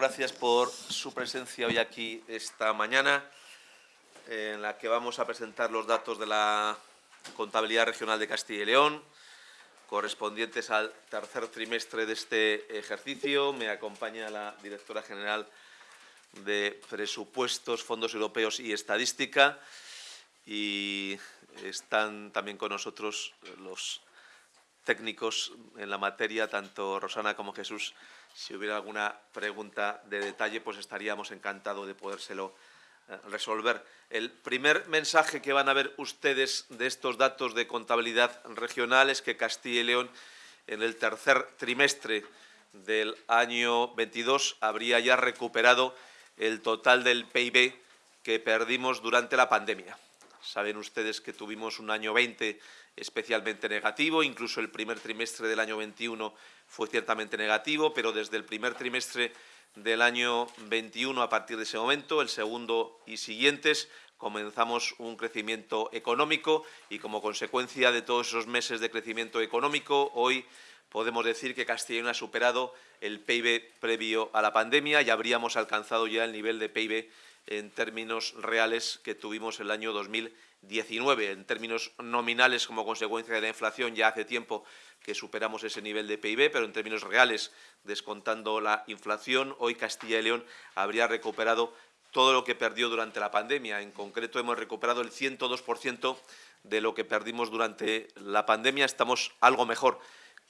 Gracias por su presencia hoy aquí esta mañana, en la que vamos a presentar los datos de la Contabilidad Regional de Castilla y León, correspondientes al tercer trimestre de este ejercicio. Me acompaña la directora general de Presupuestos, Fondos Europeos y Estadística y están también con nosotros los técnicos en la materia, tanto Rosana como Jesús. Si hubiera alguna pregunta de detalle, pues estaríamos encantados de podérselo eh, resolver. El primer mensaje que van a ver ustedes de estos datos de contabilidad regional es que Castilla y León en el tercer trimestre del año 22 habría ya recuperado el total del PIB que perdimos durante la pandemia. Saben ustedes que tuvimos un año 20 especialmente negativo, incluso el primer trimestre del año 21 fue ciertamente negativo, pero desde el primer trimestre del año 21 a partir de ese momento, el segundo y siguientes, comenzamos un crecimiento económico y como consecuencia de todos esos meses de crecimiento económico, hoy podemos decir que León ha superado el PIB previo a la pandemia y habríamos alcanzado ya el nivel de PIB en términos reales que tuvimos el año 2019. En términos nominales, como consecuencia de la inflación, ya hace tiempo que superamos ese nivel de PIB, pero en términos reales, descontando la inflación, hoy Castilla y León habría recuperado todo lo que perdió durante la pandemia. En concreto, hemos recuperado el 102% de lo que perdimos durante la pandemia. Estamos algo mejor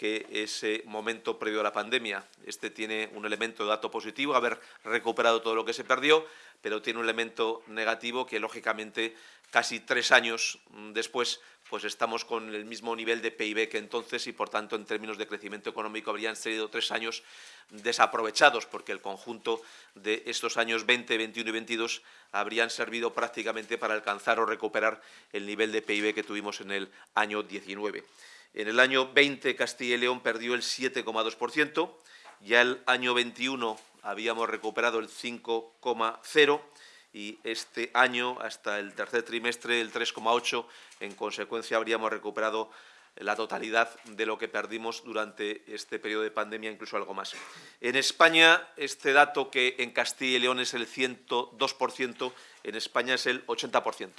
que ese momento previo a la pandemia. Este tiene un elemento de dato positivo, haber recuperado todo lo que se perdió, pero tiene un elemento negativo que, lógicamente, casi tres años después, pues estamos con el mismo nivel de PIB que entonces y, por tanto, en términos de crecimiento económico habrían sido tres años desaprovechados, porque el conjunto de estos años 20, 21 y 22 habrían servido prácticamente para alcanzar o recuperar el nivel de PIB que tuvimos en el año 19. En el año 20 Castilla y León perdió el 7,2%, ya el año 21 habíamos recuperado el 5,0% y este año, hasta el tercer trimestre, el 3,8%, en consecuencia habríamos recuperado la totalidad de lo que perdimos durante este periodo de pandemia, incluso algo más. En España, este dato que en Castilla y León es el 102%, en España es el 80%.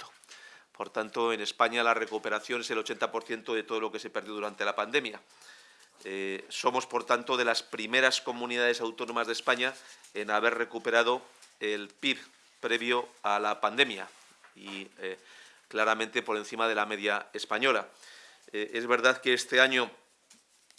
Por tanto, en España la recuperación es el 80% de todo lo que se perdió durante la pandemia. Eh, somos, por tanto, de las primeras comunidades autónomas de España en haber recuperado el PIB previo a la pandemia y eh, claramente por encima de la media española. Eh, es verdad que este año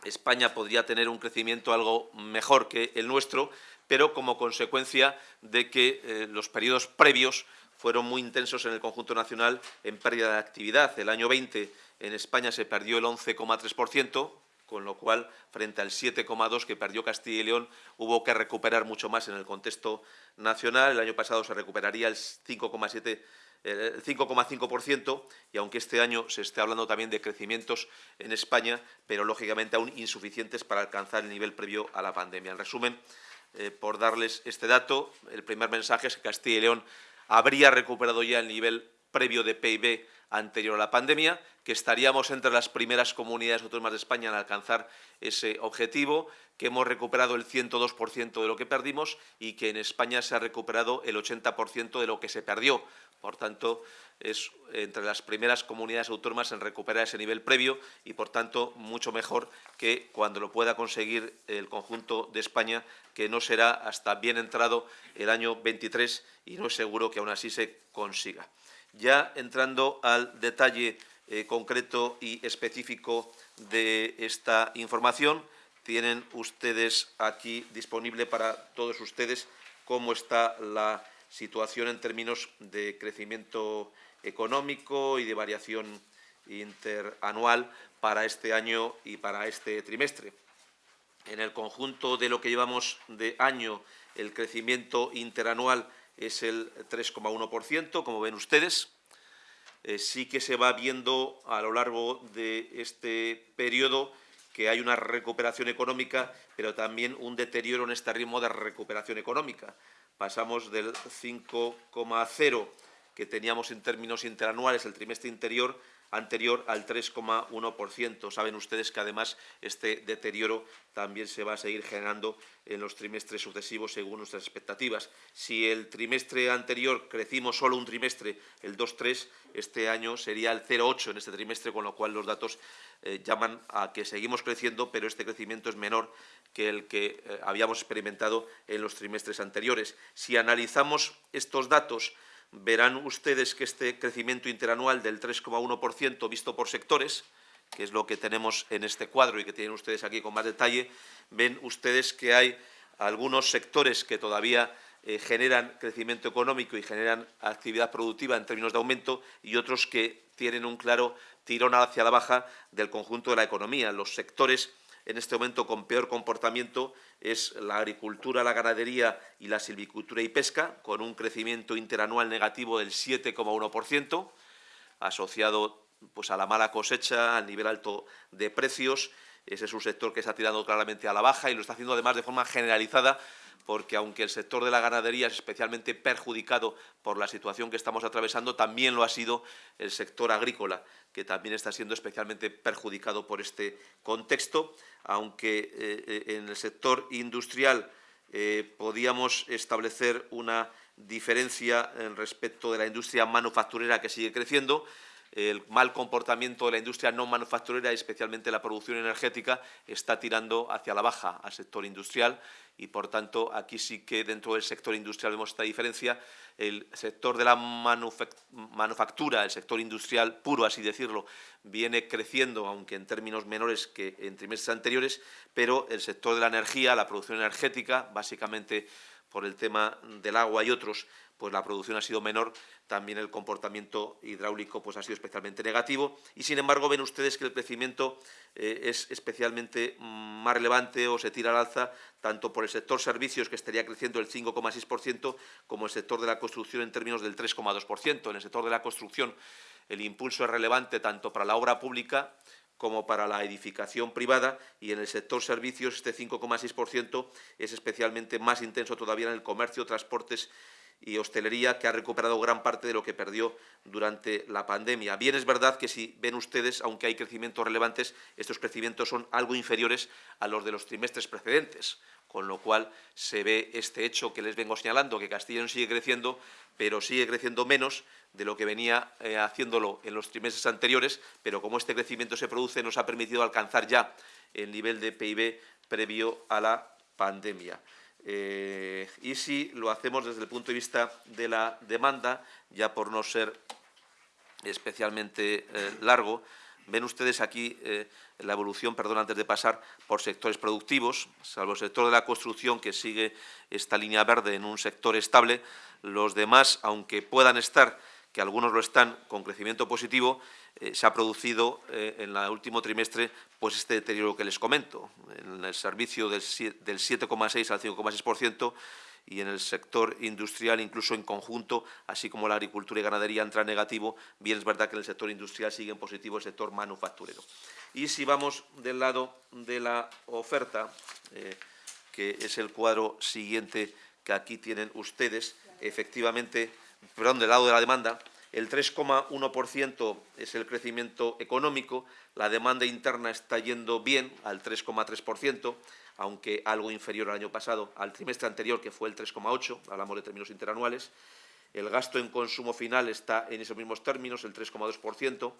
España podría tener un crecimiento algo mejor que el nuestro, pero como consecuencia de que los periodos previos fueron muy intensos en el conjunto nacional en pérdida de actividad. El año 20 en España se perdió el 11,3%, con lo cual, frente al 7,2% que perdió Castilla y León, hubo que recuperar mucho más en el contexto nacional. El año pasado se recuperaría el 5,7%. El 5,5% y aunque este año se esté hablando también de crecimientos en España, pero lógicamente aún insuficientes para alcanzar el nivel previo a la pandemia. En resumen, eh, por darles este dato, el primer mensaje es que Castilla y León habría recuperado ya el nivel previo de PIB anterior a la pandemia, que estaríamos entre las primeras comunidades autónomas de España en alcanzar ese objetivo, que hemos recuperado el 102% de lo que perdimos y que en España se ha recuperado el 80% de lo que se perdió. Por tanto, es entre las primeras comunidades autónomas en recuperar ese nivel previo y, por tanto, mucho mejor que cuando lo pueda conseguir el conjunto de España, que no será hasta bien entrado el año 23 y no es seguro que aún así se consiga. Ya entrando al detalle eh, concreto y específico de esta información, tienen ustedes aquí disponible para todos ustedes cómo está la situación en términos de crecimiento económico y de variación interanual para este año y para este trimestre. En el conjunto de lo que llevamos de año, el crecimiento interanual es el 3,1%, como ven ustedes. Eh, sí que se va viendo a lo largo de este periodo que hay una recuperación económica, pero también un deterioro en este ritmo de recuperación económica. Pasamos del 5,0 que teníamos en términos interanuales el trimestre interior anterior al 3,1%. Saben ustedes que además este deterioro también se va a seguir generando en los trimestres sucesivos según nuestras expectativas. Si el trimestre anterior crecimos solo un trimestre, el 2,3, este año sería el 0,8 en este trimestre, con lo cual los datos eh, llaman a que seguimos creciendo, pero este crecimiento es menor que el que eh, habíamos experimentado en los trimestres anteriores. Si analizamos estos datos, verán ustedes que este crecimiento interanual del 3,1% visto por sectores, que es lo que tenemos en este cuadro y que tienen ustedes aquí con más detalle, ven ustedes que hay algunos sectores que todavía eh, generan crecimiento económico y generan actividad productiva en términos de aumento y otros que tienen un claro tirón hacia la baja del conjunto de la economía. Los sectores en este momento con peor comportamiento es la agricultura, la ganadería y la silvicultura y pesca, con un crecimiento interanual negativo del 7,1%, asociado pues, a la mala cosecha, al nivel alto de precios. Ese es un sector que está tirando claramente a la baja y lo está haciendo además de forma generalizada porque aunque el sector de la ganadería es especialmente perjudicado por la situación que estamos atravesando, también lo ha sido el sector agrícola, que también está siendo especialmente perjudicado por este contexto, aunque eh, eh, en el sector industrial eh, podíamos establecer una diferencia respecto de la industria manufacturera que sigue creciendo, el mal comportamiento de la industria no manufacturera, especialmente la producción energética, está tirando hacia la baja al sector industrial y, por tanto, aquí sí que dentro del sector industrial vemos esta diferencia. El sector de la manufactura, el sector industrial puro, así decirlo, viene creciendo, aunque en términos menores que en trimestres anteriores, pero el sector de la energía, la producción energética, básicamente por el tema del agua y otros, pues la producción ha sido menor, también el comportamiento hidráulico pues ha sido especialmente negativo y sin embargo ven ustedes que el crecimiento eh, es especialmente mm, más relevante o se tira al alza tanto por el sector servicios que estaría creciendo el 5,6% como el sector de la construcción en términos del 3,2%. En el sector de la construcción el impulso es relevante tanto para la obra pública como para la edificación privada y en el sector servicios este 5,6% es especialmente más intenso todavía en el comercio, transportes y hostelería, que ha recuperado gran parte de lo que perdió durante la pandemia. Bien es verdad que si ven ustedes, aunque hay crecimientos relevantes, estos crecimientos son algo inferiores a los de los trimestres precedentes, con lo cual se ve este hecho que les vengo señalando, que Castellón sigue creciendo, pero sigue creciendo menos de lo que venía eh, haciéndolo en los trimestres anteriores, pero como este crecimiento se produce, nos ha permitido alcanzar ya el nivel de PIB previo a la pandemia. Eh, y si lo hacemos desde el punto de vista de la demanda, ya por no ser especialmente eh, largo, ven ustedes aquí eh, la evolución, perdón, antes de pasar por sectores productivos, salvo el sector de la construcción que sigue esta línea verde en un sector estable, los demás, aunque puedan estar que algunos lo están con crecimiento positivo, eh, se ha producido eh, en el último trimestre pues este deterioro que les comento, en el servicio del 7,6 al 5,6% y en el sector industrial incluso en conjunto, así como la agricultura y ganadería entra en negativo, bien es verdad que en el sector industrial sigue en positivo el sector manufacturero. Y si vamos del lado de la oferta, eh, que es el cuadro siguiente que aquí tienen ustedes, efectivamente perdón, del lado de la demanda, el 3,1% es el crecimiento económico, la demanda interna está yendo bien al 3,3%, aunque algo inferior al año pasado, al trimestre anterior, que fue el 3,8%, hablamos de términos interanuales. El gasto en consumo final está en esos mismos términos, el 3,2%.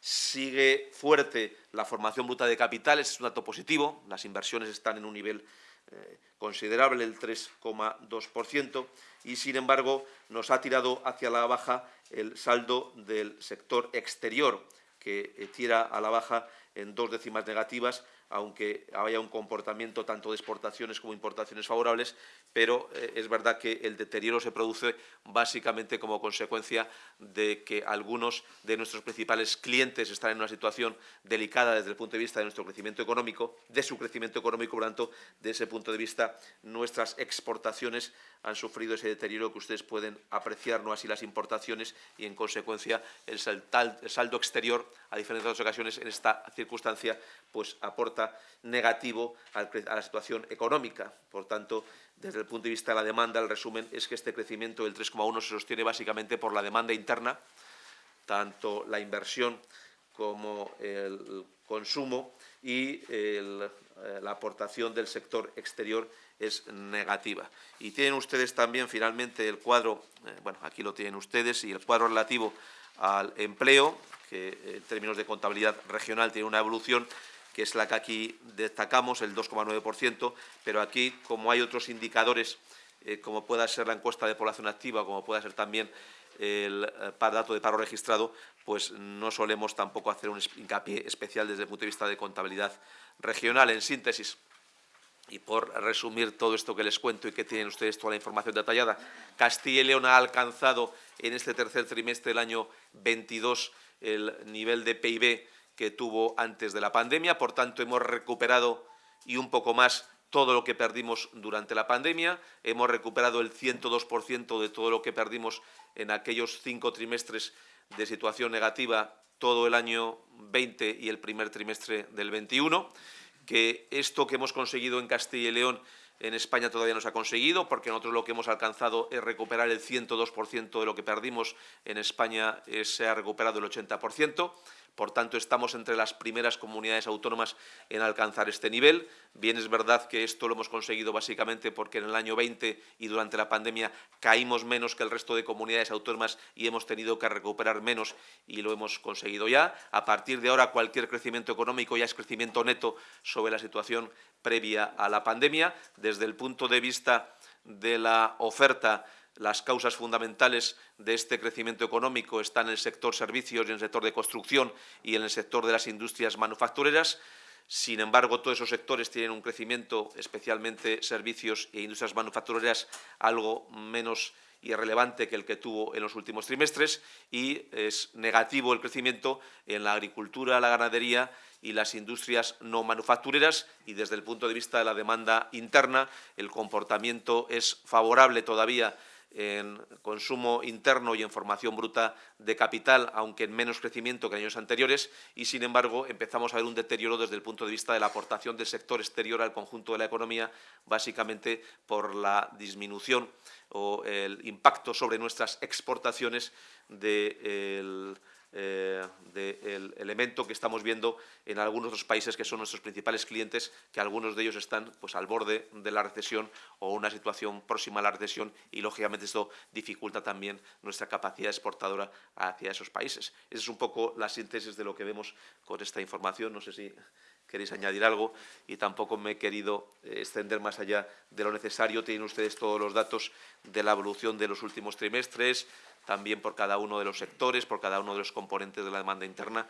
Sigue fuerte la formación bruta de capitales, es un dato positivo, las inversiones están en un nivel eh, considerable, el 3,2%, y sin embargo nos ha tirado hacia la baja el saldo del sector exterior, que eh, tira a la baja en dos décimas negativas, aunque haya un comportamiento tanto de exportaciones como importaciones favorables, pero eh, es verdad que el deterioro se produce básicamente como consecuencia de que algunos de nuestros principales clientes están en una situación delicada desde el punto de vista de nuestro crecimiento económico, de su crecimiento económico, por tanto, de ese punto de vista, nuestras exportaciones han sufrido ese deterioro que ustedes pueden apreciar, no así las importaciones, y en consecuencia el saldo exterior, a diferentes otras ocasiones, en esta circunstancia, pues aporta negativo a la situación económica. Por tanto, desde el punto de vista de la demanda, el resumen es que este crecimiento del 3,1 se sostiene básicamente por la demanda interna, tanto la inversión como el consumo y eh, la aportación del sector exterior es negativa. Y tienen ustedes también finalmente el cuadro, eh, bueno, aquí lo tienen ustedes, y el cuadro relativo al empleo, que eh, en términos de contabilidad regional tiene una evolución que es la que aquí destacamos, el 2,9%, pero aquí, como hay otros indicadores, como pueda ser la encuesta de población activa, como pueda ser también el dato de paro registrado, pues no solemos tampoco hacer un hincapié especial desde el punto de vista de contabilidad regional. En síntesis, y por resumir todo esto que les cuento y que tienen ustedes toda la información detallada, Castilla y León ha alcanzado en este tercer trimestre del año 22 el nivel de PIB que tuvo antes de la pandemia, por tanto hemos recuperado y un poco más todo lo que perdimos durante la pandemia, hemos recuperado el 102% de todo lo que perdimos en aquellos cinco trimestres de situación negativa todo el año 20 y el primer trimestre del 21, que esto que hemos conseguido en Castilla y León en España todavía no se ha conseguido, porque nosotros lo que hemos alcanzado es recuperar el 102% de lo que perdimos. En España eh, se ha recuperado el 80%. Por tanto, estamos entre las primeras comunidades autónomas en alcanzar este nivel. Bien es verdad que esto lo hemos conseguido básicamente porque en el año 20 y durante la pandemia caímos menos que el resto de comunidades autónomas y hemos tenido que recuperar menos y lo hemos conseguido ya. A partir de ahora, cualquier crecimiento económico ya es crecimiento neto sobre la situación previa a la pandemia. Desde el punto de vista de la oferta las causas fundamentales de este crecimiento económico están en el sector servicios y en el sector de construcción y en el sector de las industrias manufactureras. Sin embargo, todos esos sectores tienen un crecimiento, especialmente servicios e industrias manufactureras, algo menos irrelevante que el que tuvo en los últimos trimestres y es negativo el crecimiento en la agricultura, la ganadería y las industrias no manufactureras y desde el punto de vista de la demanda interna el comportamiento es favorable todavía en consumo interno y en formación bruta de capital, aunque en menos crecimiento que en años anteriores, y sin embargo empezamos a ver un deterioro desde el punto de vista de la aportación del sector exterior al conjunto de la economía, básicamente por la disminución o el impacto sobre nuestras exportaciones del eh, del elemento que estamos viendo en algunos otros países que son nuestros principales clientes, que algunos de ellos están pues, al borde de la recesión o una situación próxima a la recesión y, lógicamente, esto dificulta también nuestra capacidad exportadora hacia esos países. Esa es un poco la síntesis de lo que vemos con esta información. No sé si queréis añadir algo y tampoco me he querido eh, extender más allá de lo necesario. Tienen ustedes todos los datos de la evolución de los últimos trimestres, también por cada uno de los sectores, por cada uno de los componentes de la demanda interna